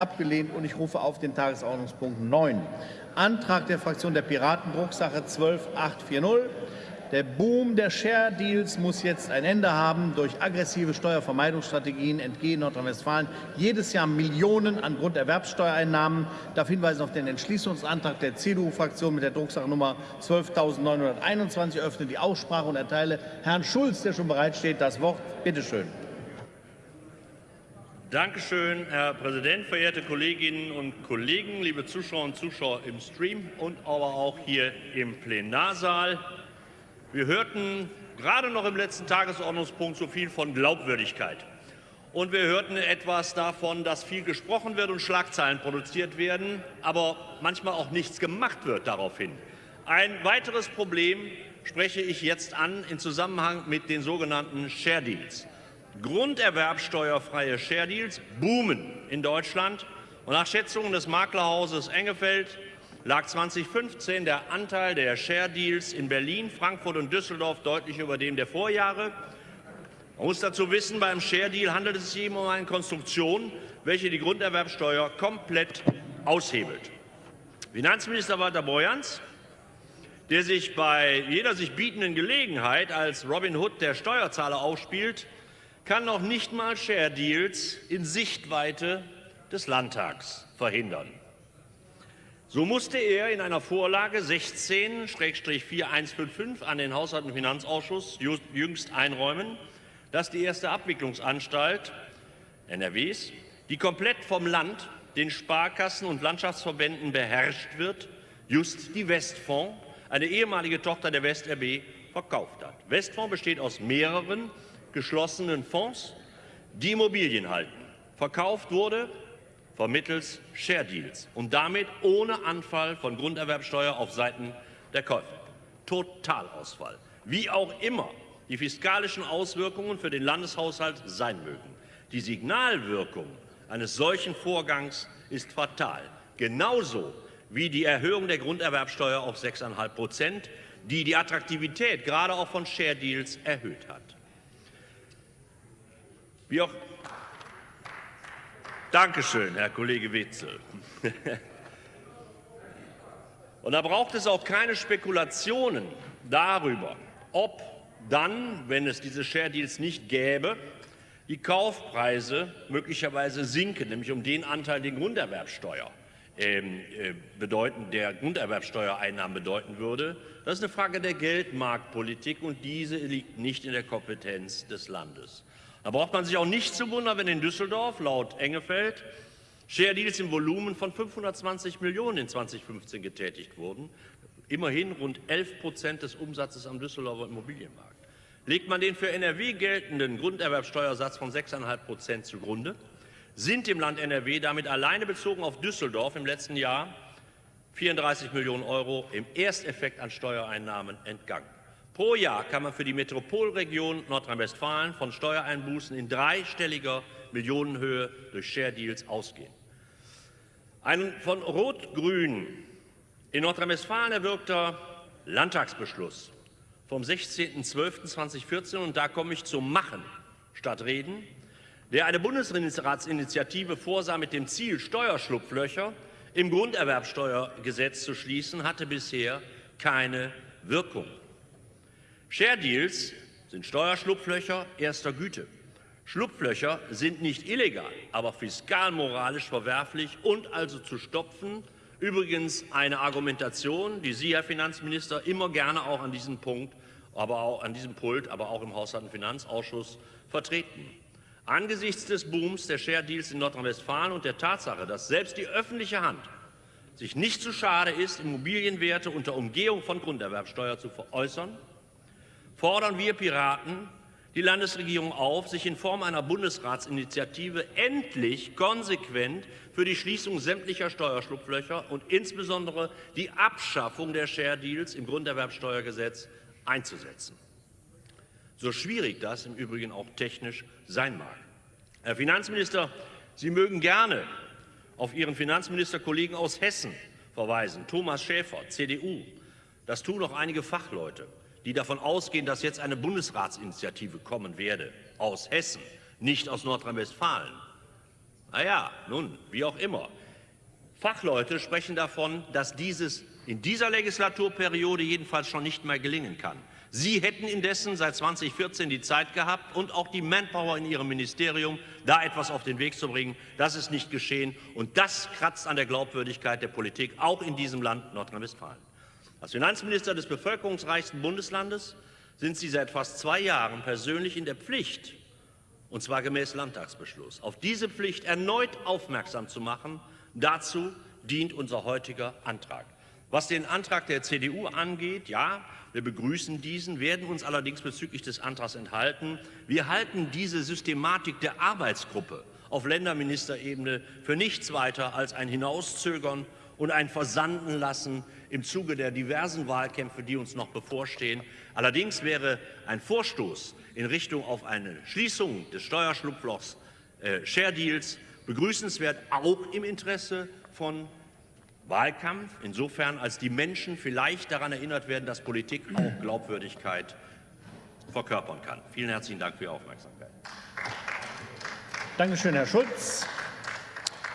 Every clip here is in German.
abgelehnt und ich rufe auf den Tagesordnungspunkt 9. Antrag der Fraktion der Piraten, Drucksache 12840. Der Boom der Share Deals muss jetzt ein Ende haben. Durch aggressive Steuervermeidungsstrategien entgehen Nordrhein-Westfalen jedes Jahr Millionen an Grunderwerbssteuereinnahmen. Darf hinweisen auf den Entschließungsantrag der CDU-Fraktion mit der Drucksache Nummer 12.921. Ich öffne die Aussprache und erteile Herrn Schulz, der schon bereitsteht, das Wort. Bitte schön. Danke schön, Herr Präsident, verehrte Kolleginnen und Kollegen, liebe Zuschauer und Zuschauer im Stream und aber auch hier im Plenarsaal. Wir hörten gerade noch im letzten Tagesordnungspunkt so viel von Glaubwürdigkeit. Und wir hörten etwas davon, dass viel gesprochen wird und Schlagzeilen produziert werden, aber manchmal auch nichts gemacht wird daraufhin. Ein weiteres Problem spreche ich jetzt an in Zusammenhang mit den sogenannten Share Deals. Grunderwerbsteuerfreie Share Deals boomen in Deutschland. Und nach Schätzungen des Maklerhauses Engefeld lag 2015 der Anteil der Share Deals in Berlin, Frankfurt und Düsseldorf deutlich über dem der Vorjahre. Man muss dazu wissen, beim Share Deal handelt es sich eben um eine Konstruktion, welche die Grunderwerbsteuer komplett aushebelt. Finanzminister Walter Borjans, der sich bei jeder sich bietenden Gelegenheit als Robin Hood der Steuerzahler aufspielt, kann noch nicht mal Share Deals in Sichtweite des Landtags verhindern. So musste er in einer Vorlage 16-4155 an den Haushalt- und Finanzausschuss jüngst einräumen, dass die erste Abwicklungsanstalt NRWs, die komplett vom Land, den Sparkassen und Landschaftsverbänden beherrscht wird, just die Westfonds, eine ehemalige Tochter der WestRB, verkauft hat. Westfonds besteht aus mehreren geschlossenen Fonds, die Immobilien halten. Verkauft wurde vermittels Share Deals und damit ohne Anfall von Grunderwerbsteuer auf Seiten der Käufer. Totalausfall. Wie auch immer die fiskalischen Auswirkungen für den Landeshaushalt sein mögen. Die Signalwirkung eines solchen Vorgangs ist fatal. Genauso wie die Erhöhung der Grunderwerbsteuer auf 6,5 Prozent, die die Attraktivität gerade auch von Share Deals erhöht hat. Wie auch Dankeschön, Herr Kollege Wetzel. Und da braucht es auch keine Spekulationen darüber, ob dann, wenn es diese Share Deals nicht gäbe, die Kaufpreise möglicherweise sinken, nämlich um den Anteil, den Grunderwerbsteuer ähm, äh, bedeuten, der Grunderwerbsteuereinnahmen bedeuten würde. Das ist eine Frage der Geldmarktpolitik und diese liegt nicht in der Kompetenz des Landes. Da braucht man sich auch nicht zu wundern, wenn in Düsseldorf laut Engefeld Share Deals im Volumen von 520 Millionen in 2015 getätigt wurden. Immerhin rund 11 Prozent des Umsatzes am Düsseldorfer Immobilienmarkt. Legt man den für NRW geltenden Grunderwerbsteuersatz von 6,5 Prozent zugrunde, sind dem Land NRW damit alleine bezogen auf Düsseldorf im letzten Jahr 34 Millionen Euro im Ersteffekt an Steuereinnahmen entgangen. Pro Jahr kann man für die Metropolregion Nordrhein-Westfalen von Steuereinbußen in dreistelliger Millionenhöhe durch Share Deals ausgehen. Ein von Rot-Grün in Nordrhein-Westfalen erwirkter Landtagsbeschluss vom 16.12.2014, und da komme ich zum Machen statt Reden, der eine Bundesratsinitiative vorsah mit dem Ziel, Steuerschlupflöcher im Grunderwerbsteuergesetz zu schließen, hatte bisher keine Wirkung. Share Deals sind Steuerschlupflöcher erster Güte. Schlupflöcher sind nicht illegal, aber fiskalmoralisch verwerflich und also zu stopfen. Übrigens eine Argumentation, die Sie, Herr Finanzminister, immer gerne auch an diesem Punkt, aber auch an diesem Pult, aber auch im Haushalt- und Finanzausschuss vertreten. Angesichts des Booms der Share Deals in Nordrhein-Westfalen und der Tatsache, dass selbst die öffentliche Hand sich nicht zu schade ist, Immobilienwerte unter Umgehung von Grunderwerbsteuer zu veräußern, fordern wir Piraten die Landesregierung auf, sich in Form einer Bundesratsinitiative endlich konsequent für die Schließung sämtlicher Steuerschlupflöcher und insbesondere die Abschaffung der Share Deals im Grunderwerbsteuergesetz einzusetzen. So schwierig das im Übrigen auch technisch sein mag. Herr Finanzminister, Sie mögen gerne auf Ihren Finanzministerkollegen aus Hessen verweisen, Thomas Schäfer, CDU. Das tun auch einige Fachleute die davon ausgehen, dass jetzt eine Bundesratsinitiative kommen werde aus Hessen, nicht aus Nordrhein-Westfalen. Naja, nun, wie auch immer. Fachleute sprechen davon, dass dieses in dieser Legislaturperiode jedenfalls schon nicht mehr gelingen kann. Sie hätten indessen seit 2014 die Zeit gehabt und auch die Manpower in Ihrem Ministerium, da etwas auf den Weg zu bringen. Das ist nicht geschehen, und das kratzt an der Glaubwürdigkeit der Politik, auch in diesem Land Nordrhein-Westfalen. Als Finanzminister des bevölkerungsreichsten Bundeslandes sind Sie seit fast zwei Jahren persönlich in der Pflicht, und zwar gemäß Landtagsbeschluss, auf diese Pflicht erneut aufmerksam zu machen. Dazu dient unser heutiger Antrag. Was den Antrag der CDU angeht, ja, wir begrüßen diesen, werden uns allerdings bezüglich des Antrags enthalten. Wir halten diese Systematik der Arbeitsgruppe auf Länderministerebene für nichts weiter als ein Hinauszögern und ein Versanden lassen im Zuge der diversen Wahlkämpfe, die uns noch bevorstehen. Allerdings wäre ein Vorstoß in Richtung auf eine Schließung des Steuerschlupflochs äh, Share Deals begrüßenswert, auch im Interesse von Wahlkampf, insofern als die Menschen vielleicht daran erinnert werden, dass Politik auch Glaubwürdigkeit verkörpern kann. Vielen herzlichen Dank für Ihre Aufmerksamkeit. Dankeschön, Herr Schulz.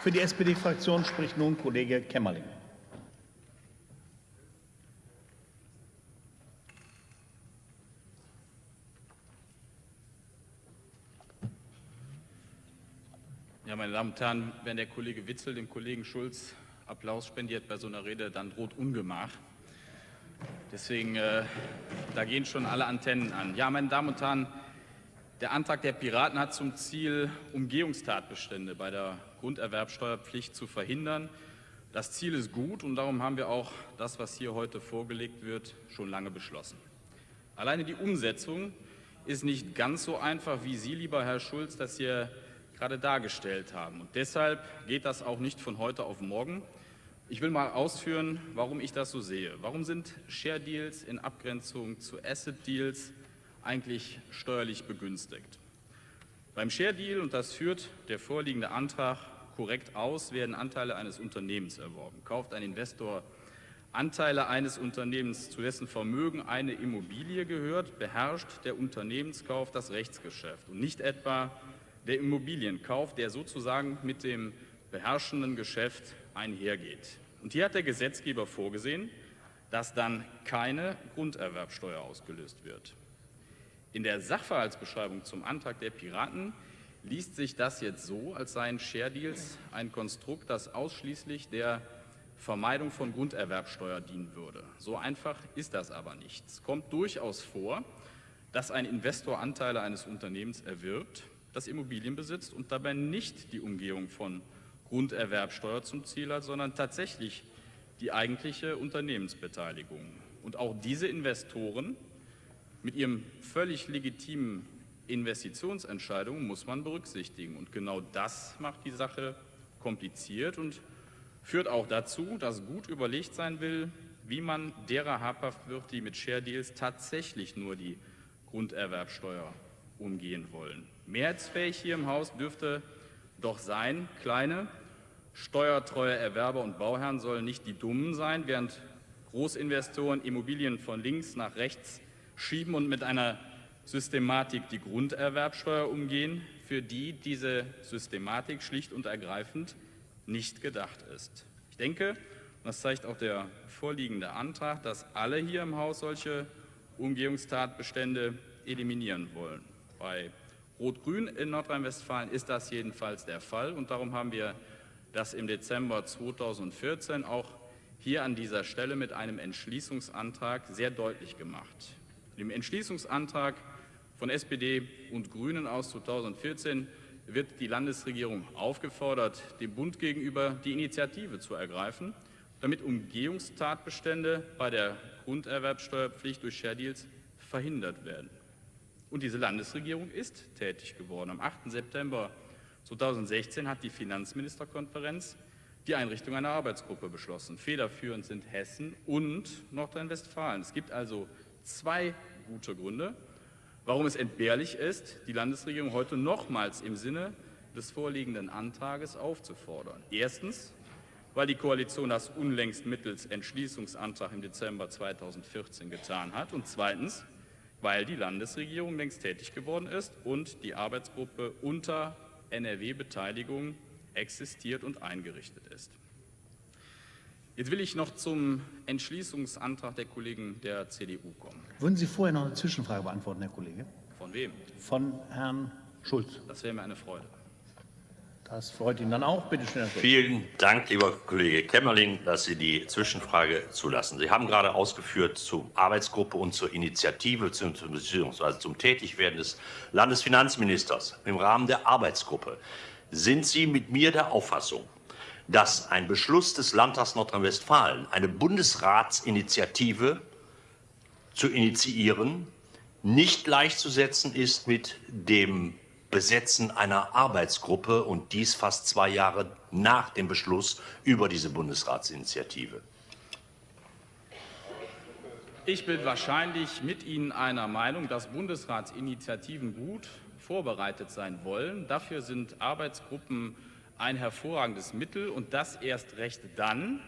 Für die SPD-Fraktion spricht nun Kollege Kämmerling. Ja, meine Damen und Herren, wenn der Kollege Witzel dem Kollegen Schulz Applaus spendiert bei so einer Rede, dann droht Ungemach. Deswegen, äh, da gehen schon alle Antennen an. Ja, meine Damen und Herren, der Antrag der Piraten hat zum Ziel, Umgehungstatbestände bei der Grunderwerbsteuerpflicht zu verhindern. Das Ziel ist gut und darum haben wir auch das, was hier heute vorgelegt wird, schon lange beschlossen. Alleine die Umsetzung ist nicht ganz so einfach, wie Sie, lieber Herr Schulz, das hier gerade dargestellt haben. Und deshalb geht das auch nicht von heute auf morgen. Ich will mal ausführen, warum ich das so sehe. Warum sind Share Deals in Abgrenzung zu Asset Deals eigentlich steuerlich begünstigt? Beim Share Deal, und das führt der vorliegende Antrag korrekt aus, werden Anteile eines Unternehmens erworben. Kauft ein Investor Anteile eines Unternehmens, zu dessen Vermögen eine Immobilie gehört, beherrscht der Unternehmenskauf das Rechtsgeschäft und nicht etwa der Immobilienkauf, der sozusagen mit dem beherrschenden Geschäft einhergeht. Und hier hat der Gesetzgeber vorgesehen, dass dann keine Grunderwerbsteuer ausgelöst wird. In der Sachverhaltsbeschreibung zum Antrag der Piraten liest sich das jetzt so, als seien Share Deals ein Konstrukt, das ausschließlich der Vermeidung von Grunderwerbsteuer dienen würde. So einfach ist das aber nicht. Es kommt durchaus vor, dass ein Investor Anteile eines Unternehmens erwirbt, das Immobilien besitzt und dabei nicht die Umgehung von Grunderwerbsteuer zum Ziel hat, sondern tatsächlich die eigentliche Unternehmensbeteiligung. Und auch diese Investoren mit ihrem völlig legitimen Investitionsentscheidungen muss man berücksichtigen. Und genau das macht die Sache kompliziert und führt auch dazu, dass gut überlegt sein will, wie man derer habhaft wird, die mit Share Deals tatsächlich nur die Grunderwerbsteuer umgehen wollen. Mehrheitsfähig hier im Haus dürfte doch sein, kleine, steuertreue Erwerber und Bauherren sollen nicht die Dummen sein, während Großinvestoren Immobilien von links nach rechts schieben und mit einer Systematik die Grunderwerbsteuer umgehen, für die diese Systematik schlicht und ergreifend nicht gedacht ist. Ich denke, und das zeigt auch der vorliegende Antrag, dass alle hier im Haus solche Umgehungstatbestände eliminieren wollen. Bei Rot-Grün in Nordrhein-Westfalen ist das jedenfalls der Fall und darum haben wir das im Dezember 2014 auch hier an dieser Stelle mit einem Entschließungsantrag sehr deutlich gemacht. Im Entschließungsantrag von SPD und Grünen aus 2014 wird die Landesregierung aufgefordert, dem Bund gegenüber die Initiative zu ergreifen, damit Umgehungstatbestände bei der Grunderwerbsteuerpflicht durch Share Deals verhindert werden. Und diese Landesregierung ist tätig geworden. Am 8. September 2016 hat die Finanzministerkonferenz die Einrichtung einer Arbeitsgruppe beschlossen. Federführend sind Hessen und Nordrhein-Westfalen. Es gibt also zwei gute Gründe, warum es entbehrlich ist, die Landesregierung heute nochmals im Sinne des vorliegenden Antrages aufzufordern. Erstens, weil die Koalition das unlängst mittels Entschließungsantrag im Dezember 2014 getan hat. Und zweitens, weil die Landesregierung längst tätig geworden ist und die Arbeitsgruppe unter NRW-Beteiligung existiert und eingerichtet ist. Jetzt will ich noch zum Entschließungsantrag der Kollegen der CDU kommen. Würden Sie vorher noch eine Zwischenfrage beantworten, Herr Kollege? Von wem? Von Herrn Schulz. Das wäre mir eine Freude. Das freut ihn dann auch. Bitte schön, Herr Schulz. Vielen Dank, lieber Kollege Kämmerling, dass Sie die Zwischenfrage zulassen. Sie haben gerade ausgeführt zur Arbeitsgruppe und zur Initiative bzw. zum Tätigwerden des Landesfinanzministers im Rahmen der Arbeitsgruppe. Sind Sie mit mir der Auffassung, dass ein Beschluss des Landtags Nordrhein-Westfalen, eine Bundesratsinitiative zu initiieren, nicht gleichzusetzen ist mit dem Besetzen einer Arbeitsgruppe und dies fast zwei Jahre nach dem Beschluss über diese Bundesratsinitiative. Ich bin wahrscheinlich mit Ihnen einer Meinung, dass Bundesratsinitiativen gut vorbereitet sein wollen. Dafür sind Arbeitsgruppen ein hervorragendes Mittel und das erst recht dann,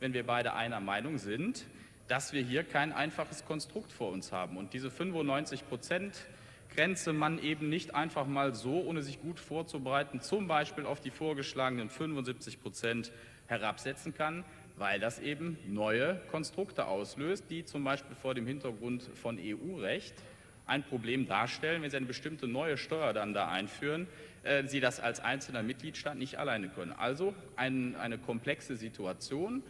wenn wir beide einer Meinung sind, dass wir hier kein einfaches Konstrukt vor uns haben. Und diese 95 Prozent Grenze man eben nicht einfach mal so, ohne sich gut vorzubereiten, zum Beispiel auf die vorgeschlagenen 75 Prozent herabsetzen kann, weil das eben neue Konstrukte auslöst, die zum Beispiel vor dem Hintergrund von EU-Recht ein Problem darstellen, wenn Sie eine bestimmte neue Steuer dann da einführen, äh, Sie das als einzelner Mitgliedstaat nicht alleine können. Also ein, eine komplexe Situation,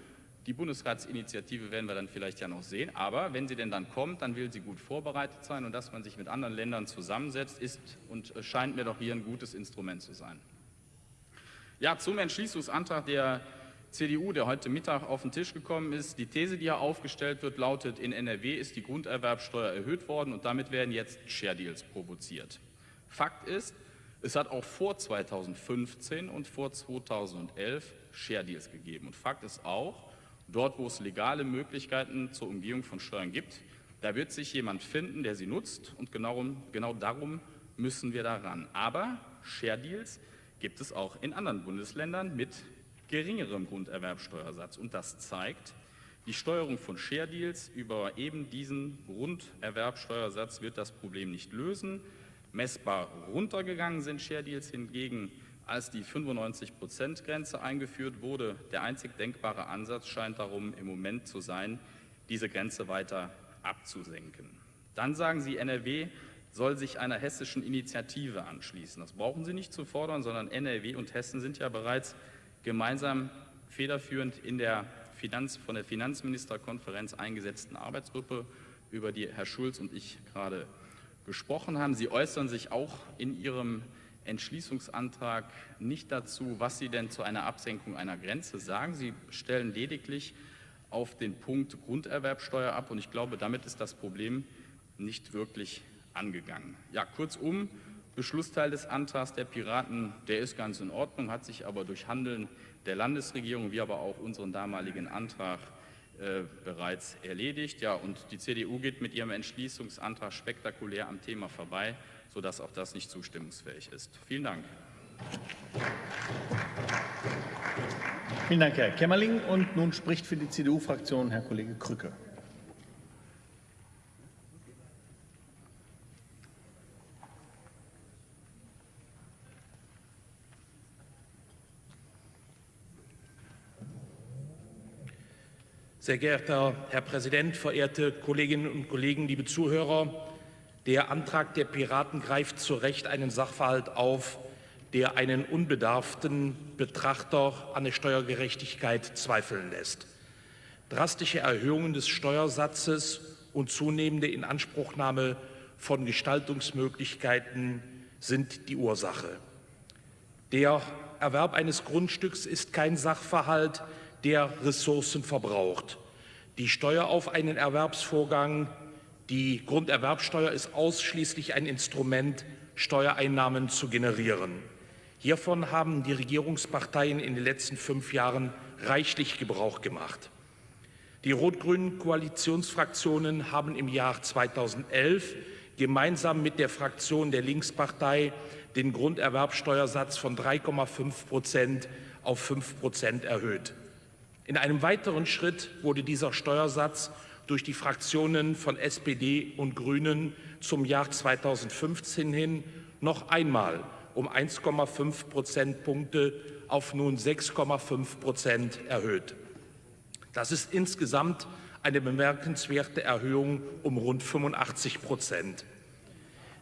die Bundesratsinitiative werden wir dann vielleicht ja noch sehen, aber wenn sie denn dann kommt, dann will sie gut vorbereitet sein und dass man sich mit anderen Ländern zusammensetzt, ist und scheint mir doch hier ein gutes Instrument zu sein. Ja, zum Entschließungsantrag der CDU, der heute Mittag auf den Tisch gekommen ist. Die These, die hier aufgestellt wird, lautet, in NRW ist die Grunderwerbsteuer erhöht worden und damit werden jetzt Share Deals provoziert. Fakt ist, es hat auch vor 2015 und vor 2011 Share Deals gegeben. Und Fakt ist auch, Dort, wo es legale Möglichkeiten zur Umgehung von Steuern gibt, da wird sich jemand finden, der sie nutzt und genau, genau darum müssen wir daran. Aber Share Deals gibt es auch in anderen Bundesländern mit geringerem Grunderwerbsteuersatz. Und das zeigt, die Steuerung von Share Deals über eben diesen Grunderwerbsteuersatz wird das Problem nicht lösen. Messbar runtergegangen sind Share Deals hingegen als die 95-Prozent-Grenze eingeführt wurde. Der einzig denkbare Ansatz scheint darum im Moment zu sein, diese Grenze weiter abzusenken. Dann sagen Sie, NRW soll sich einer hessischen Initiative anschließen. Das brauchen Sie nicht zu fordern, sondern NRW und Hessen sind ja bereits gemeinsam federführend in der Finanz, von der Finanzministerkonferenz eingesetzten Arbeitsgruppe, über die Herr Schulz und ich gerade gesprochen haben. Sie äußern sich auch in Ihrem Entschließungsantrag nicht dazu, was Sie denn zu einer Absenkung einer Grenze sagen. Sie stellen lediglich auf den Punkt Grunderwerbsteuer ab und ich glaube, damit ist das Problem nicht wirklich angegangen. Ja, kurzum, Beschlussteil des Antrags der Piraten, der ist ganz in Ordnung, hat sich aber durch Handeln der Landesregierung, wie aber auch unseren damaligen Antrag äh, bereits erledigt. Ja, und die CDU geht mit ihrem Entschließungsantrag spektakulär am Thema vorbei sodass auch das nicht zustimmungsfähig ist. Vielen Dank. Vielen Dank, Herr Kämmerling. Und nun spricht für die CDU-Fraktion Herr Kollege Krücke. Sehr geehrter Herr Präsident, verehrte Kolleginnen und Kollegen, liebe Zuhörer! Der Antrag der Piraten greift zu Recht einen Sachverhalt auf, der einen unbedarften Betrachter an der Steuergerechtigkeit zweifeln lässt. Drastische Erhöhungen des Steuersatzes und zunehmende Inanspruchnahme von Gestaltungsmöglichkeiten sind die Ursache. Der Erwerb eines Grundstücks ist kein Sachverhalt, der Ressourcen verbraucht. Die Steuer auf einen Erwerbsvorgang die Grunderwerbsteuer ist ausschließlich ein Instrument, Steuereinnahmen zu generieren. Hiervon haben die Regierungsparteien in den letzten fünf Jahren reichlich Gebrauch gemacht. Die rot-grünen Koalitionsfraktionen haben im Jahr 2011 gemeinsam mit der Fraktion der Linkspartei den Grunderwerbsteuersatz von 3,5 Prozent auf 5 Prozent erhöht. In einem weiteren Schritt wurde dieser Steuersatz durch die Fraktionen von SPD und Grünen zum Jahr 2015 hin noch einmal um 1,5 Prozentpunkte auf nun 6,5 Prozent erhöht. Das ist insgesamt eine bemerkenswerte Erhöhung um rund 85 Prozent.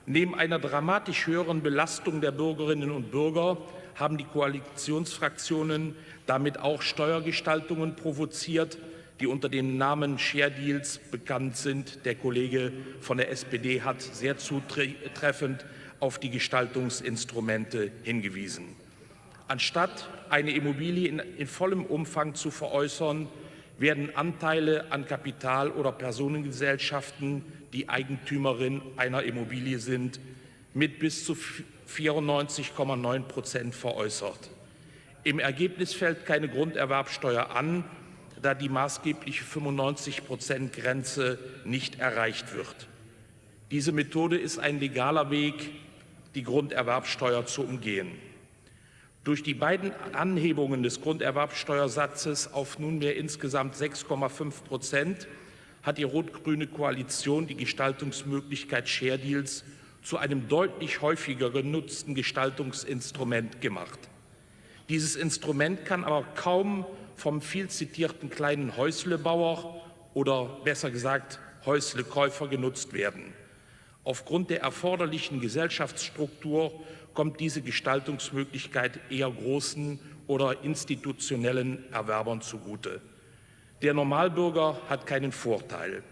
Neben einer dramatisch höheren Belastung der Bürgerinnen und Bürger haben die Koalitionsfraktionen damit auch Steuergestaltungen provoziert, die unter dem Namen Share Deals bekannt sind. Der Kollege von der SPD hat sehr zutreffend auf die Gestaltungsinstrumente hingewiesen. Anstatt eine Immobilie in, in vollem Umfang zu veräußern, werden Anteile an Kapital- oder Personengesellschaften, die Eigentümerin einer Immobilie sind, mit bis zu 94,9 Prozent veräußert. Im Ergebnis fällt keine Grunderwerbsteuer an, da die maßgebliche 95 Prozent Grenze nicht erreicht wird. Diese Methode ist ein legaler Weg, die Grunderwerbsteuer zu umgehen. Durch die beiden Anhebungen des Grunderwerbsteuersatzes auf nunmehr insgesamt 6,5 Prozent hat die rot-grüne Koalition die Gestaltungsmöglichkeit Share Deals zu einem deutlich häufiger genutzten Gestaltungsinstrument gemacht. Dieses Instrument kann aber kaum vom viel zitierten kleinen Häuslebauer oder besser gesagt Häuslekäufer genutzt werden. Aufgrund der erforderlichen Gesellschaftsstruktur kommt diese Gestaltungsmöglichkeit eher großen oder institutionellen Erwerbern zugute. Der Normalbürger hat keinen Vorteil.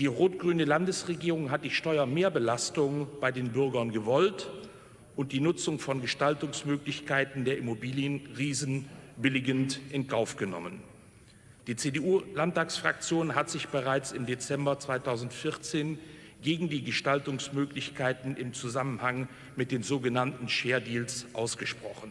Die rot-grüne Landesregierung hat die Steuermehrbelastung bei den Bürgern gewollt und die Nutzung von Gestaltungsmöglichkeiten der Immobilienriesen billigend in Kauf genommen. Die CDU-Landtagsfraktion hat sich bereits im Dezember 2014 gegen die Gestaltungsmöglichkeiten im Zusammenhang mit den sogenannten Share Deals ausgesprochen.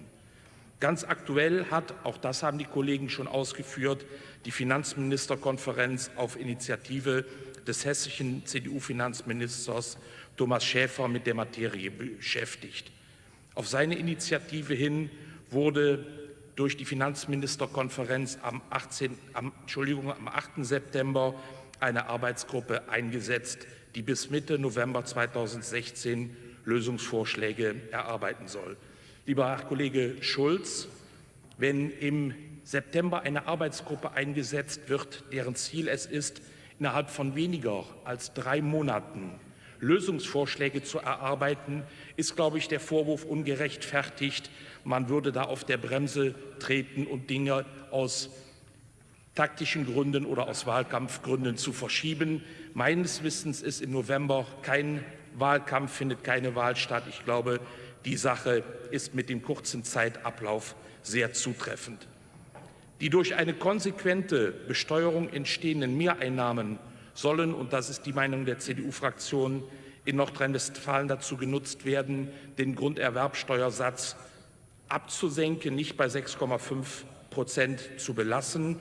Ganz aktuell hat, auch das haben die Kollegen schon ausgeführt, die Finanzministerkonferenz auf Initiative des hessischen CDU-Finanzministers Thomas Schäfer mit der Materie beschäftigt. Auf seine Initiative hin wurde durch die Finanzministerkonferenz am, 18, am, Entschuldigung, am 8. September eine Arbeitsgruppe eingesetzt, die bis Mitte November 2016 Lösungsvorschläge erarbeiten soll. Lieber Herr Kollege Schulz, wenn im September eine Arbeitsgruppe eingesetzt wird, deren Ziel es ist, innerhalb von weniger als drei Monaten Lösungsvorschläge zu erarbeiten, ist, glaube ich, der Vorwurf ungerechtfertigt, man würde da auf der Bremse treten und Dinge aus taktischen Gründen oder aus Wahlkampfgründen zu verschieben. Meines Wissens ist im November kein Wahlkampf, findet keine Wahl statt. Ich glaube, die Sache ist mit dem kurzen Zeitablauf sehr zutreffend. Die durch eine konsequente Besteuerung entstehenden Mehreinnahmen sollen, und das ist die Meinung der CDU-Fraktion, in Nordrhein-Westfalen dazu genutzt werden, den Grunderwerbsteuersatz abzusenken, nicht bei 6,5 Prozent zu belassen.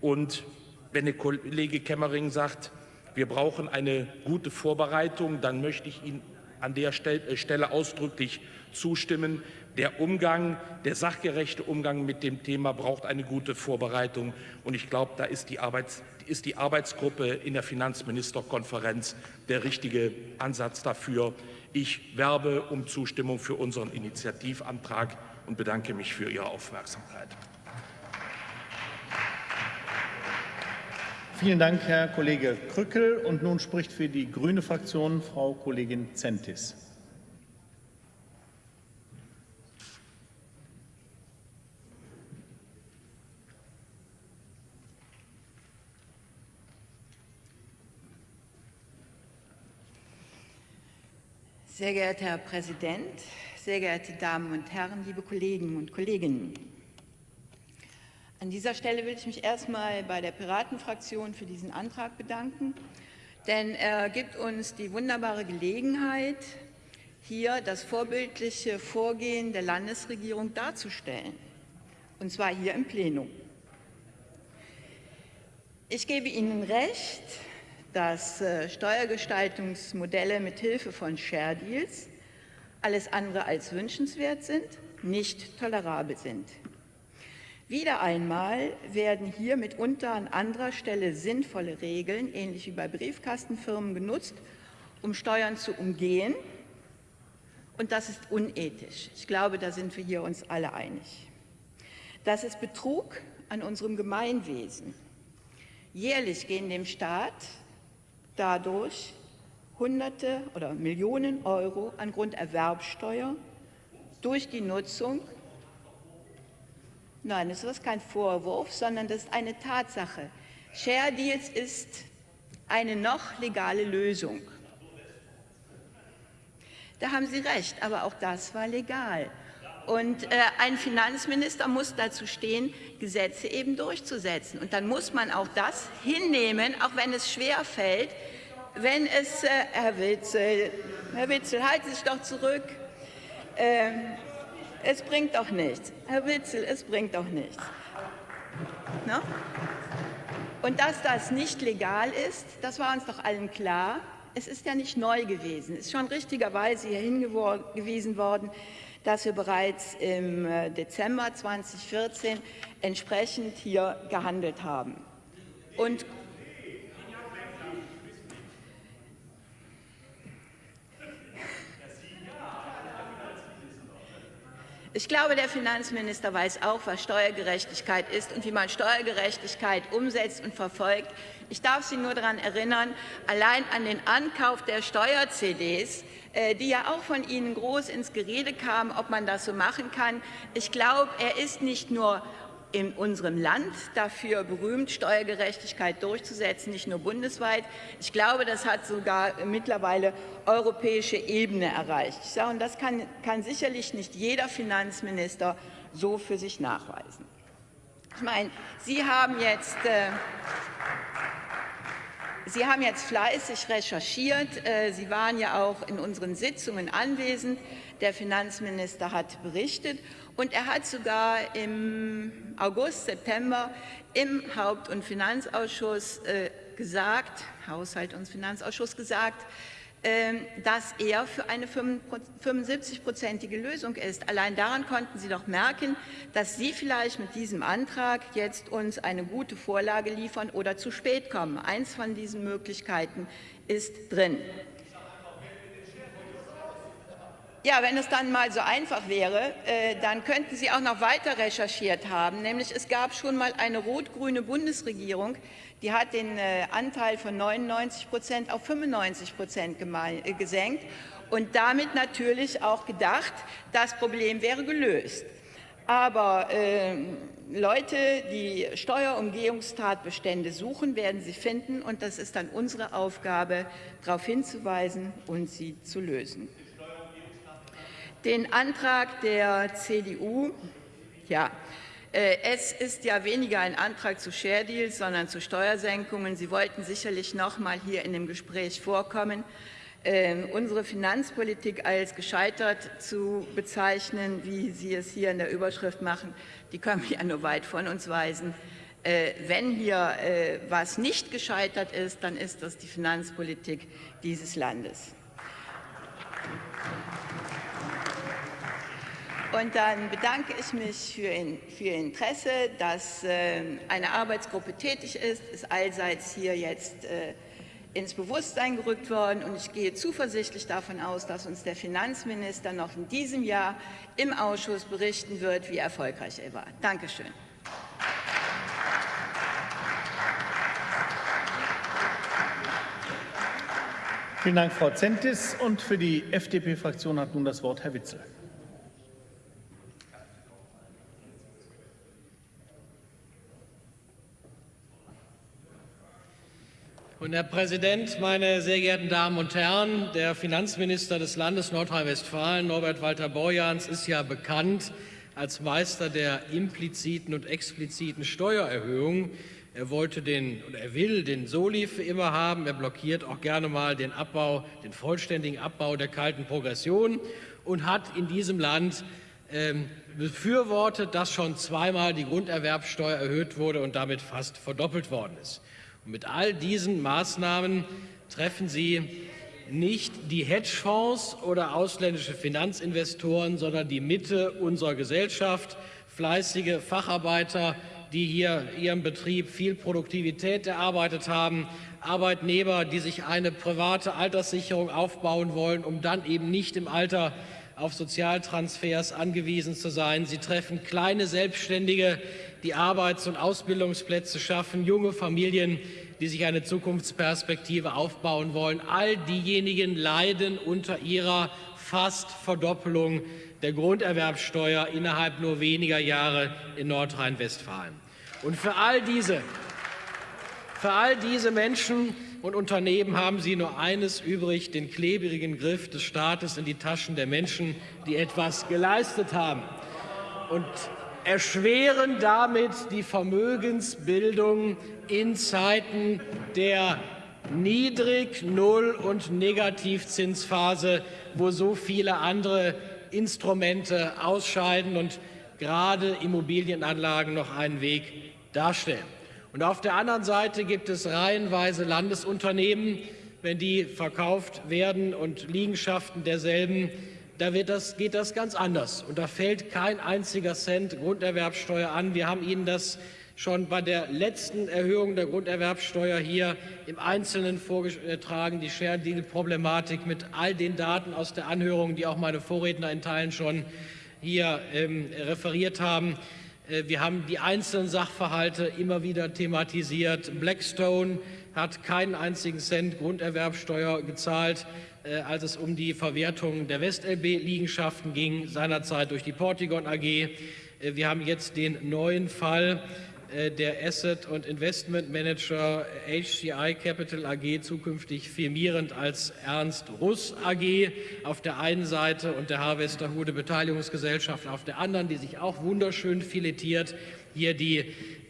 Und wenn der Kollege Kemmering sagt, wir brauchen eine gute Vorbereitung, dann möchte ich Ihnen an der äh, Stelle ausdrücklich zustimmen. Der Umgang, der sachgerechte Umgang mit dem Thema braucht eine gute Vorbereitung. Und ich glaube, da ist die, Arbeits, ist die Arbeitsgruppe in der Finanzministerkonferenz der richtige Ansatz dafür. Ich werbe um Zustimmung für unseren Initiativantrag und bedanke mich für Ihre Aufmerksamkeit. Vielen Dank, Herr Kollege Krückel. Und nun spricht für die Grüne Fraktion Frau Kollegin Zentis. Sehr geehrter Herr Präsident, sehr geehrte Damen und Herren, liebe Kollegen und Kolleginnen! An dieser Stelle will ich mich erstmal bei der Piratenfraktion für diesen Antrag bedanken, denn er gibt uns die wunderbare Gelegenheit, hier das vorbildliche Vorgehen der Landesregierung darzustellen, und zwar hier im Plenum. Ich gebe Ihnen recht, dass äh, Steuergestaltungsmodelle mit Hilfe von Share Deals alles andere als wünschenswert sind, nicht tolerabel sind. Wieder einmal werden hier mitunter an anderer Stelle sinnvolle Regeln, ähnlich wie bei Briefkastenfirmen, genutzt, um Steuern zu umgehen. Und das ist unethisch. Ich glaube, da sind wir hier uns alle einig. Das ist Betrug an unserem Gemeinwesen. Jährlich gehen dem Staat dadurch Hunderte oder Millionen Euro an Grunderwerbsteuer durch die Nutzung. Nein, das ist kein Vorwurf, sondern das ist eine Tatsache. Share Deals ist eine noch legale Lösung. Da haben Sie recht, aber auch das war legal. Und äh, ein Finanzminister muss dazu stehen, Gesetze eben durchzusetzen. Und dann muss man auch das hinnehmen, auch wenn es schwer fällt, wenn es, äh, Herr Witzel, Herr Witzel, halten Sie sich doch zurück. Äh, es bringt doch nichts. Herr Witzel, es bringt doch nichts. Na? Und dass das nicht legal ist, das war uns doch allen klar. Es ist ja nicht neu gewesen. Es ist schon richtigerweise hier hingewiesen worden, dass wir bereits im äh, Dezember 2014 entsprechend hier gehandelt haben. Und Ich glaube, der Finanzminister weiß auch, was Steuergerechtigkeit ist und wie man Steuergerechtigkeit umsetzt und verfolgt. Ich darf Sie nur daran erinnern, allein an den Ankauf der Steuer-CDs, äh, die ja auch von Ihnen groß ins Gerede kamen, ob man das so machen kann. Ich glaube, er ist nicht nur in unserem Land dafür berühmt, Steuergerechtigkeit durchzusetzen, nicht nur bundesweit. Ich glaube, das hat sogar mittlerweile europäische Ebene erreicht. Und das kann, kann sicherlich nicht jeder Finanzminister so für sich nachweisen. Ich meine, Sie haben jetzt äh, Sie haben jetzt fleißig recherchiert. Äh, Sie waren ja auch in unseren Sitzungen anwesend. Der Finanzminister hat berichtet und er hat sogar im August, September im Haupt- und Finanzausschuss äh, gesagt, Haushalt- und Finanzausschuss gesagt, ähm, dass er für eine 75-prozentige Lösung ist. Allein daran konnten Sie doch merken, dass Sie vielleicht mit diesem Antrag jetzt uns eine gute Vorlage liefern oder zu spät kommen. Eins von diesen Möglichkeiten ist drin. Ja, wenn es dann mal so einfach wäre, äh, dann könnten Sie auch noch weiter recherchiert haben. Nämlich es gab schon mal eine rot-grüne Bundesregierung, die hat den äh, Anteil von 99 Prozent auf 95 Prozent äh, gesenkt und damit natürlich auch gedacht, das Problem wäre gelöst. Aber äh, Leute, die Steuerumgehungstatbestände suchen, werden sie finden. Und das ist dann unsere Aufgabe, darauf hinzuweisen und sie zu lösen. Den Antrag der CDU, ja, äh, es ist ja weniger ein Antrag zu Share Deals, sondern zu Steuersenkungen. Sie wollten sicherlich noch mal hier in dem Gespräch vorkommen. Äh, unsere Finanzpolitik als gescheitert zu bezeichnen, wie Sie es hier in der Überschrift machen, die können wir ja nur weit von uns weisen. Äh, wenn hier äh, was nicht gescheitert ist, dann ist das die Finanzpolitik dieses Landes. Und dann bedanke ich mich für, für Ihr Interesse, dass äh, eine Arbeitsgruppe tätig ist, ist allseits hier jetzt äh, ins Bewusstsein gerückt worden. Und ich gehe zuversichtlich davon aus, dass uns der Finanzminister noch in diesem Jahr im Ausschuss berichten wird, wie erfolgreich er war. Dankeschön. Vielen Dank, Frau Zentis. Und für die FDP-Fraktion hat nun das Wort Herr Witzel. Und Herr Präsident, meine sehr geehrten Damen und Herren, der Finanzminister des Landes Nordrhein-Westfalen, Norbert Walter Borjans, ist ja bekannt als Meister der impliziten und expliziten Steuererhöhungen. Er wollte den oder er will den Soli für immer haben. Er blockiert auch gerne mal den Abbau, den vollständigen Abbau der kalten Progression und hat in diesem Land ähm, befürwortet, dass schon zweimal die Grunderwerbsteuer erhöht wurde und damit fast verdoppelt worden ist. Und mit all diesen Maßnahmen treffen Sie nicht die Hedgefonds oder ausländische Finanzinvestoren, sondern die Mitte unserer Gesellschaft, fleißige Facharbeiter, die hier ihrem Betrieb viel Produktivität erarbeitet haben, Arbeitnehmer, die sich eine private Alterssicherung aufbauen wollen, um dann eben nicht im Alter auf Sozialtransfers angewiesen zu sein. Sie treffen kleine Selbstständige, die Arbeits- und Ausbildungsplätze schaffen, junge Familien, die sich eine Zukunftsperspektive aufbauen wollen. All diejenigen leiden unter ihrer fast Verdoppelung der Grunderwerbsteuer innerhalb nur weniger Jahre in Nordrhein-Westfalen. Und für all diese für all diese Menschen und Unternehmen haben sie nur eines übrig, den klebrigen Griff des Staates in die Taschen der Menschen, die etwas geleistet haben. Und erschweren damit die Vermögensbildung in Zeiten der Niedrig-, Null- und Negativzinsphase, wo so viele andere Instrumente ausscheiden und gerade Immobilienanlagen noch einen Weg darstellen. Und auf der anderen Seite gibt es reihenweise Landesunternehmen, wenn die verkauft werden und Liegenschaften derselben, da das, geht das ganz anders. Und da fällt kein einziger Cent Grunderwerbsteuer an. Wir haben Ihnen das schon bei der letzten Erhöhung der Grunderwerbsteuer hier im Einzelnen vorgetragen, die Share Deal Problematik mit all den Daten aus der Anhörung, die auch meine Vorredner in Teilen schon hier ähm, referiert haben. Äh, wir haben die einzelnen Sachverhalte immer wieder thematisiert. Blackstone hat keinen einzigen Cent Grunderwerbsteuer gezahlt, als es um die Verwertung der WestLB-Liegenschaften ging, seinerzeit durch die Portigon AG. Äh, wir haben jetzt den neuen Fall äh, der Asset- und Investment Manager HCI Capital AG zukünftig firmierend als Ernst Russ AG auf der einen Seite und der Harvesterhude Beteiligungsgesellschaft auf der anderen, die sich auch wunderschön filetiert hier die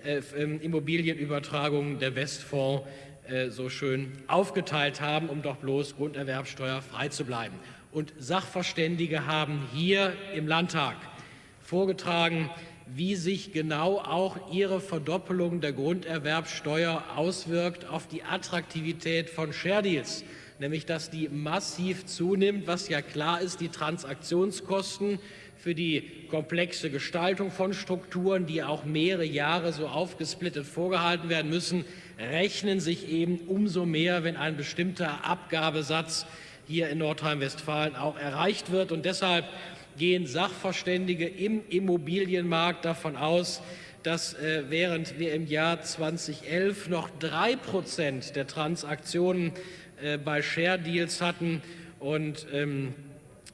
äh, ähm, Immobilienübertragungen der Westfonds äh, so schön aufgeteilt haben, um doch bloß Grunderwerbsteuer frei zu bleiben. Und Sachverständige haben hier im Landtag vorgetragen, wie sich genau auch ihre Verdoppelung der Grunderwerbsteuer auswirkt auf die Attraktivität von Share Deals, nämlich dass die massiv zunimmt, was ja klar ist, die Transaktionskosten für die komplexe Gestaltung von Strukturen, die auch mehrere Jahre so aufgesplittet vorgehalten werden müssen, rechnen sich eben umso mehr, wenn ein bestimmter Abgabesatz hier in Nordrhein-Westfalen auch erreicht wird. Und deshalb gehen Sachverständige im Immobilienmarkt davon aus, dass äh, während wir im Jahr 2011 noch drei Prozent der Transaktionen äh, bei Share Deals hatten und ähm, äh, ähm, äh,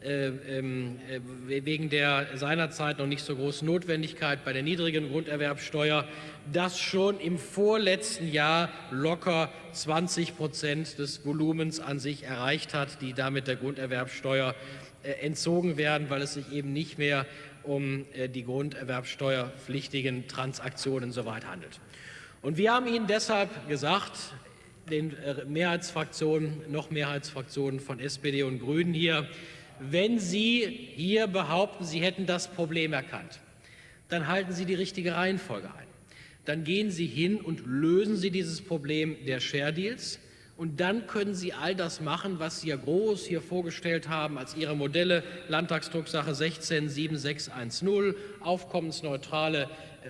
wegen der seinerzeit noch nicht so großen Notwendigkeit bei der niedrigen Grunderwerbsteuer, das schon im vorletzten Jahr locker 20 Prozent des Volumens an sich erreicht hat, die damit der Grunderwerbsteuer äh, entzogen werden, weil es sich eben nicht mehr um äh, die grunderwerbsteuerpflichtigen Transaktionen soweit handelt. Und wir haben Ihnen deshalb gesagt, den äh, Mehrheitsfraktionen, noch Mehrheitsfraktionen von SPD und Grünen hier, wenn Sie hier behaupten, Sie hätten das Problem erkannt, dann halten Sie die richtige Reihenfolge ein. Dann gehen Sie hin und lösen Sie dieses Problem der Share Deals. Und dann können Sie all das machen, was Sie ja groß hier vorgestellt haben als Ihre Modelle, Landtagsdrucksache 167610, aufkommensneutrale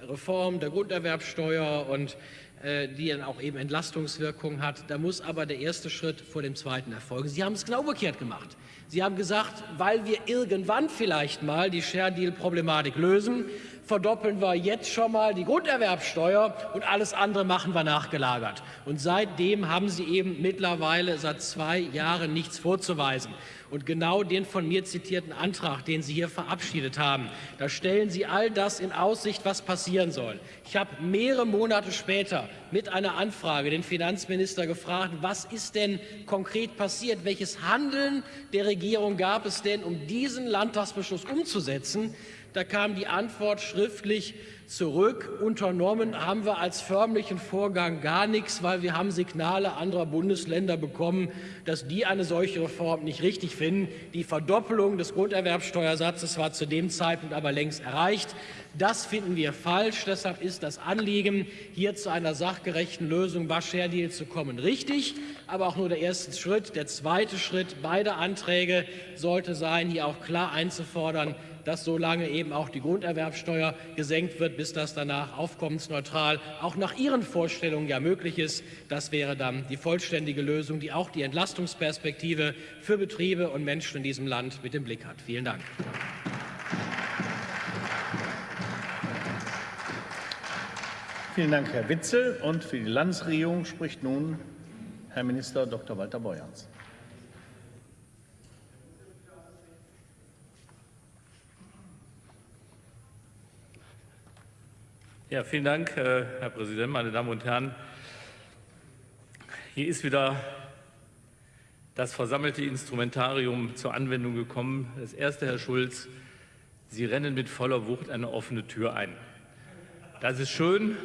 Reform der Grunderwerbsteuer und die dann auch eben Entlastungswirkung hat. Da muss aber der erste Schritt vor dem zweiten erfolgen. Sie haben es genau umgekehrt gemacht. Sie haben gesagt, weil wir irgendwann vielleicht mal die Share-Deal-Problematik lösen, verdoppeln wir jetzt schon mal die Grunderwerbsteuer und alles andere machen wir nachgelagert. Und seitdem haben Sie eben mittlerweile seit zwei Jahren nichts vorzuweisen. Und genau den von mir zitierten Antrag, den Sie hier verabschiedet haben, da stellen Sie all das in Aussicht, was passieren soll. Ich habe mehrere Monate später mit einer Anfrage den Finanzminister gefragt, was ist denn konkret passiert? Welches Handeln der Regierung gab es denn, um diesen Landtagsbeschluss umzusetzen? Da kam die Antwort schriftlich zurück. Unternommen haben wir als förmlichen Vorgang gar nichts, weil wir haben Signale anderer Bundesländer bekommen, dass die eine solche Reform nicht richtig finden. Die Verdoppelung des Grunderwerbsteuersatzes war zu dem Zeitpunkt aber längst erreicht. Das finden wir falsch. Deshalb ist das Anliegen, hier zu einer sachgerechten Lösung bei Share Deal zu kommen, richtig, aber auch nur der erste Schritt. Der zweite Schritt beider Anträge sollte sein, hier auch klar einzufordern, dass so lange eben auch die Grunderwerbsteuer gesenkt wird, bis das danach aufkommensneutral auch nach Ihren Vorstellungen ja möglich ist. Das wäre dann die vollständige Lösung, die auch die Entlastungsperspektive für Betriebe und Menschen in diesem Land mit im Blick hat. Vielen Dank. Vielen Dank, Herr Witzel. Und für die Landesregierung spricht nun Herr Minister Dr. Walter Borjans. Ja, vielen Dank, äh, Herr Präsident, meine Damen und Herren. Hier ist wieder das versammelte Instrumentarium zur Anwendung gekommen. Das erste, Herr Schulz, Sie rennen mit voller Wucht eine offene Tür ein. Das ist schön,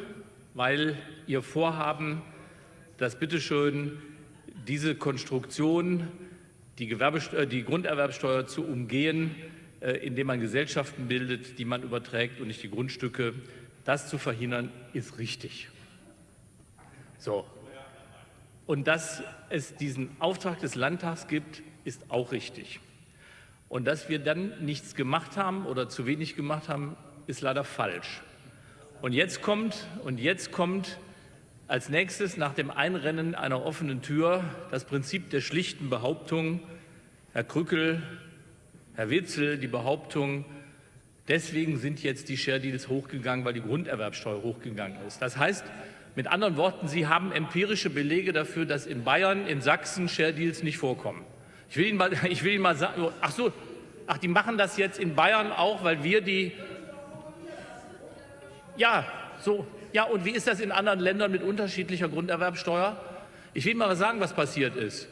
weil Ihr Vorhaben, dass bitteschön diese Konstruktion, die, Gewerbesteuer, die Grunderwerbsteuer zu umgehen, äh, indem man Gesellschaften bildet, die man überträgt und nicht die Grundstücke, das zu verhindern, ist richtig. So. Und dass es diesen Auftrag des Landtags gibt, ist auch richtig. Und dass wir dann nichts gemacht haben oder zu wenig gemacht haben, ist leider falsch. Und jetzt kommt, und jetzt kommt als nächstes nach dem Einrennen einer offenen Tür das Prinzip der schlichten Behauptung, Herr Krückel, Herr Witzel, die Behauptung, deswegen sind jetzt die Share Deals hochgegangen, weil die Grunderwerbsteuer hochgegangen ist. Das heißt, mit anderen Worten, Sie haben empirische Belege dafür, dass in Bayern, in Sachsen Share Deals nicht vorkommen. Ich will Ihnen mal, ich will Ihnen mal sagen, ach so, ach, die machen das jetzt in Bayern auch, weil wir die ja, so. Ja, und wie ist das in anderen Ländern mit unterschiedlicher Grunderwerbsteuer? Ich will mal sagen, was passiert ist.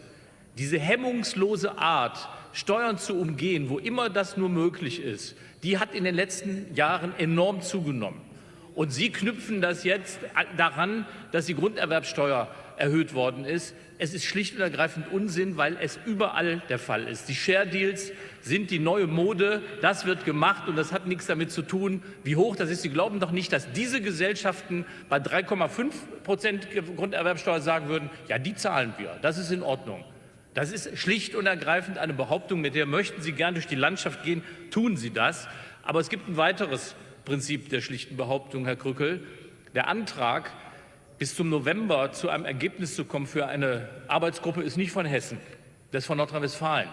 Diese hemmungslose Art, Steuern zu umgehen, wo immer das nur möglich ist, die hat in den letzten Jahren enorm zugenommen. Und Sie knüpfen das jetzt daran, dass die Grunderwerbsteuer erhöht worden ist. Es ist schlicht und ergreifend Unsinn, weil es überall der Fall ist. Die Share Deals sind die neue Mode. Das wird gemacht und das hat nichts damit zu tun, wie hoch das ist. Sie glauben doch nicht, dass diese Gesellschaften bei 3,5 Prozent Grunderwerbsteuer sagen würden, ja, die zahlen wir. Das ist in Ordnung. Das ist schlicht und ergreifend eine Behauptung, mit der möchten Sie gern durch die Landschaft gehen, tun Sie das. Aber es gibt ein weiteres Prinzip der schlichten Behauptung, Herr Krückel. Der Antrag, bis zum November zu einem Ergebnis zu kommen für eine Arbeitsgruppe ist nicht von Hessen, das ist von Nordrhein-Westfalen.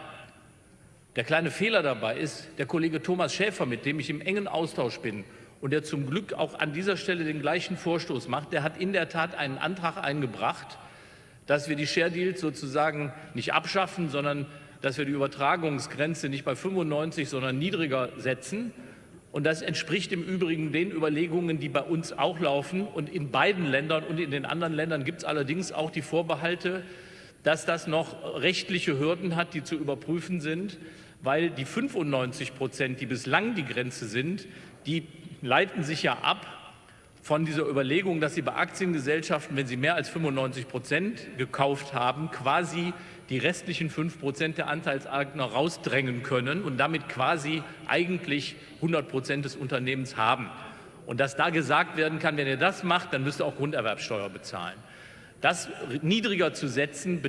Der kleine Fehler dabei ist, der Kollege Thomas Schäfer, mit dem ich im engen Austausch bin und der zum Glück auch an dieser Stelle den gleichen Vorstoß macht, der hat in der Tat einen Antrag eingebracht, dass wir die Share Deals sozusagen nicht abschaffen, sondern dass wir die Übertragungsgrenze nicht bei 95, sondern niedriger setzen und das entspricht im Übrigen den Überlegungen, die bei uns auch laufen. Und in beiden Ländern und in den anderen Ländern gibt es allerdings auch die Vorbehalte, dass das noch rechtliche Hürden hat, die zu überprüfen sind, weil die 95 Prozent, die bislang die Grenze sind, die leiten sich ja ab von dieser Überlegung, dass sie bei Aktiengesellschaften, wenn sie mehr als 95 Prozent gekauft haben, quasi die restlichen 5 Prozent der Anteilseigner rausdrängen können und damit quasi eigentlich 100 Prozent des Unternehmens haben. Und dass da gesagt werden kann, wenn ihr das macht, dann müsst ihr auch Grunderwerbsteuer bezahlen. Das niedriger zu setzen,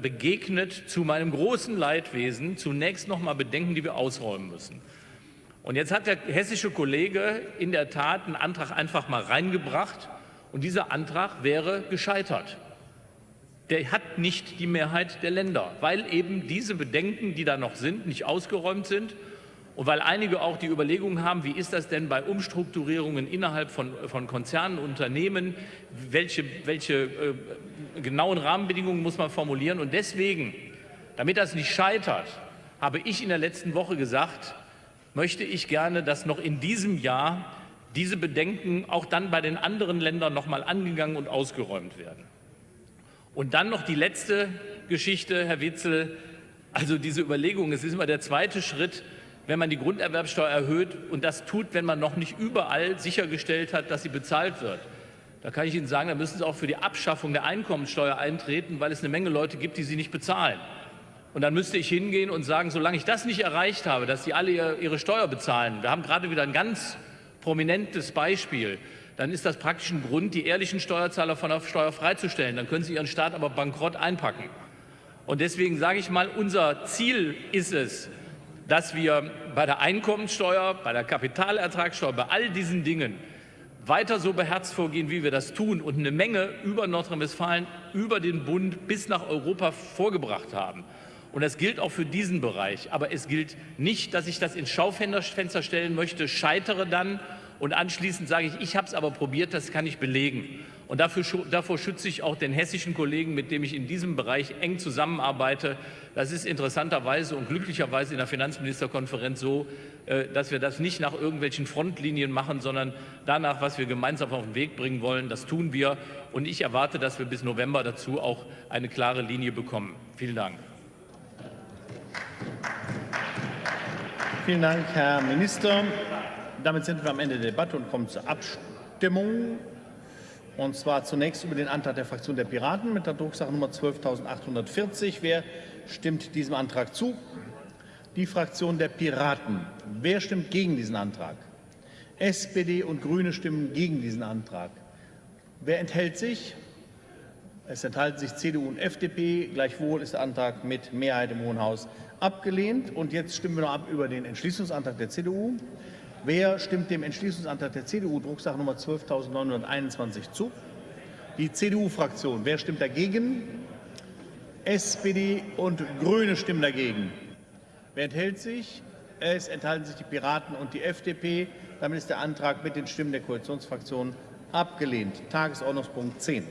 begegnet zu meinem großen Leidwesen zunächst noch mal Bedenken, die wir ausräumen müssen. Und jetzt hat der hessische Kollege in der Tat einen Antrag einfach mal reingebracht und dieser Antrag wäre gescheitert der hat nicht die Mehrheit der Länder, weil eben diese Bedenken, die da noch sind, nicht ausgeräumt sind und weil einige auch die Überlegungen haben, wie ist das denn bei Umstrukturierungen innerhalb von, von Konzernen, Unternehmen, welche, welche äh, genauen Rahmenbedingungen muss man formulieren. Und deswegen, damit das nicht scheitert, habe ich in der letzten Woche gesagt, möchte ich gerne, dass noch in diesem Jahr diese Bedenken auch dann bei den anderen Ländern noch mal angegangen und ausgeräumt werden. Und dann noch die letzte Geschichte, Herr Witzel, also diese Überlegung, es ist immer der zweite Schritt, wenn man die Grunderwerbsteuer erhöht und das tut, wenn man noch nicht überall sichergestellt hat, dass sie bezahlt wird. Da kann ich Ihnen sagen, da müssen Sie auch für die Abschaffung der Einkommensteuer eintreten, weil es eine Menge Leute gibt, die sie nicht bezahlen. Und dann müsste ich hingehen und sagen, solange ich das nicht erreicht habe, dass sie alle ihre Steuer bezahlen, wir haben gerade wieder ein ganz prominentes Beispiel, dann ist das praktisch ein Grund, die ehrlichen Steuerzahler von der Steuer freizustellen. Dann können sie ihren Staat aber bankrott einpacken. Und deswegen sage ich mal, unser Ziel ist es, dass wir bei der Einkommensteuer, bei der Kapitalertragssteuer, bei all diesen Dingen weiter so beherzt vorgehen, wie wir das tun und eine Menge über Nordrhein-Westfalen, über den Bund bis nach Europa vorgebracht haben. Und das gilt auch für diesen Bereich. Aber es gilt nicht, dass ich das ins Schaufenster stellen möchte, scheitere dann und anschließend sage ich, ich habe es aber probiert, das kann ich belegen. Und dafür, davor schütze ich auch den hessischen Kollegen, mit dem ich in diesem Bereich eng zusammenarbeite. Das ist interessanterweise und glücklicherweise in der Finanzministerkonferenz so, äh, dass wir das nicht nach irgendwelchen Frontlinien machen, sondern danach, was wir gemeinsam auf den Weg bringen wollen. Das tun wir. Und ich erwarte, dass wir bis November dazu auch eine klare Linie bekommen. Vielen Dank. Vielen Dank, Herr Minister. Damit sind wir am Ende der Debatte und kommen zur Abstimmung. Und zwar zunächst über den Antrag der Fraktion der Piraten mit der Drucksache Nummer 12.840. Wer stimmt diesem Antrag zu? Die Fraktion der Piraten. Wer stimmt gegen diesen Antrag? SPD und Grüne stimmen gegen diesen Antrag. Wer enthält sich? Es enthalten sich CDU und FDP. Gleichwohl ist der Antrag mit Mehrheit im Hohen Haus abgelehnt. Und jetzt stimmen wir noch ab über den Entschließungsantrag der CDU. Wer stimmt dem Entschließungsantrag der CDU, Drucksache Nummer 12.921 zu? Die CDU-Fraktion. Wer stimmt dagegen? SPD und Grüne stimmen dagegen. Wer enthält sich? Es enthalten sich die Piraten und die FDP. Damit ist der Antrag mit den Stimmen der Koalitionsfraktionen abgelehnt. Tagesordnungspunkt 10.